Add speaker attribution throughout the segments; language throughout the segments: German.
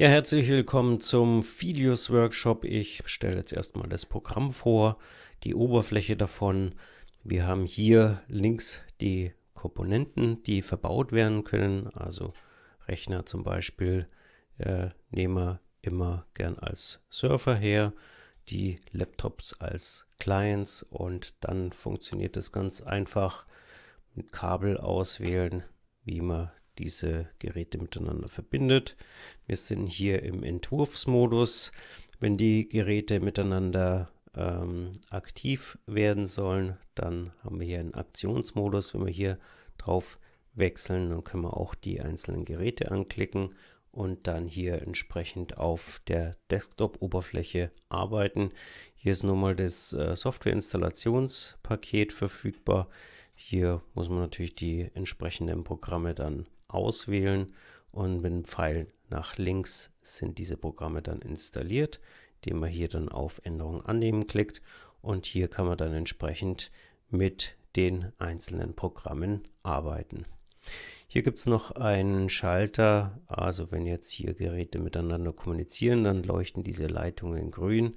Speaker 1: Ja, herzlich willkommen zum Filius Workshop. Ich stelle jetzt erstmal das Programm vor, die Oberfläche davon. Wir haben hier links die Komponenten, die verbaut werden können. Also Rechner zum Beispiel äh, nehmen wir immer gern als Surfer her, die Laptops als Clients und dann funktioniert es ganz einfach mit Kabel auswählen, wie man diese Geräte miteinander verbindet. Wir sind hier im Entwurfsmodus. Wenn die Geräte miteinander ähm, aktiv werden sollen, dann haben wir hier einen Aktionsmodus. Wenn wir hier drauf wechseln, dann können wir auch die einzelnen Geräte anklicken und dann hier entsprechend auf der Desktop-Oberfläche arbeiten. Hier ist nun mal das äh, Software-Installationspaket verfügbar. Hier muss man natürlich die entsprechenden Programme dann auswählen und mit dem Pfeil nach links sind diese Programme dann installiert, indem man hier dann auf Änderungen annehmen klickt und hier kann man dann entsprechend mit den einzelnen Programmen arbeiten. Hier gibt es noch einen Schalter, also wenn jetzt hier Geräte miteinander kommunizieren, dann leuchten diese Leitungen grün.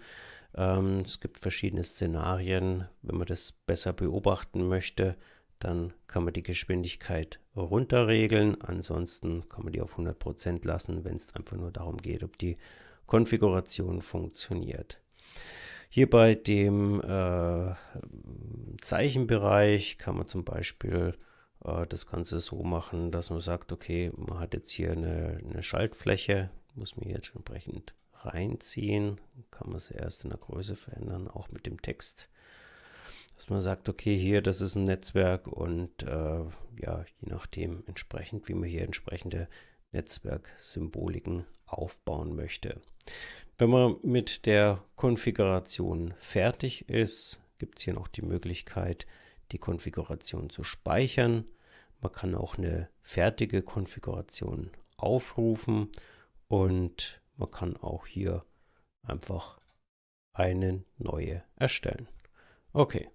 Speaker 1: Ähm, es gibt verschiedene Szenarien, wenn man das besser beobachten möchte, dann kann man die Geschwindigkeit runterregeln. Ansonsten kann man die auf 100% lassen, wenn es einfach nur darum geht, ob die Konfiguration funktioniert. Hier bei dem äh, Zeichenbereich kann man zum Beispiel äh, das Ganze so machen, dass man sagt, okay, man hat jetzt hier eine, eine Schaltfläche, muss man jetzt entsprechend reinziehen, kann man sie erst in der Größe verändern, auch mit dem Text dass man sagt, okay, hier, das ist ein Netzwerk und äh, ja, je nachdem entsprechend, wie man hier entsprechende Netzwerksymboliken aufbauen möchte. Wenn man mit der Konfiguration fertig ist, gibt es hier noch die Möglichkeit, die Konfiguration zu speichern. Man kann auch eine fertige Konfiguration aufrufen und man kann auch hier einfach eine neue erstellen. Okay,